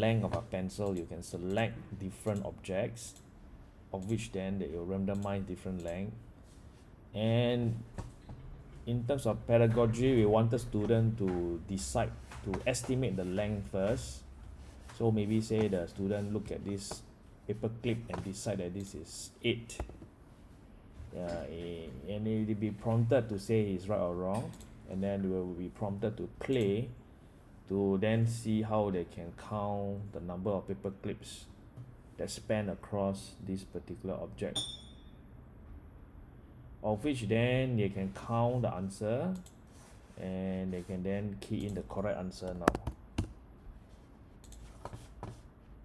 length of a pencil you can select different objects of which then they will randomize different length. And in terms of pedagogy we wanted student to decide to estimate the length first. So maybe say the student look at this paper clip and decide that this is eight. Yeah eh, and he will be prompted to say he's right or wrong and then we will be prompted to play to then see how they can count the number of paper clips that span across this particular object. Of which then they can count the answer and they can then key in the correct answer now